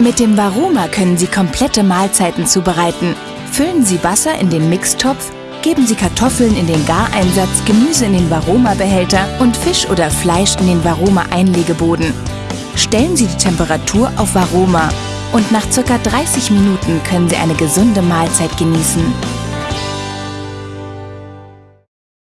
Mit dem Varoma können Sie komplette Mahlzeiten zubereiten. Füllen Sie Wasser in den Mixtopf, geben Sie Kartoffeln in den Gareinsatz, Gemüse in den Varoma-Behälter und Fisch oder Fleisch in den Varoma-Einlegeboden. Stellen Sie die Temperatur auf Varoma und nach ca. 30 Minuten können Sie eine gesunde Mahlzeit genießen.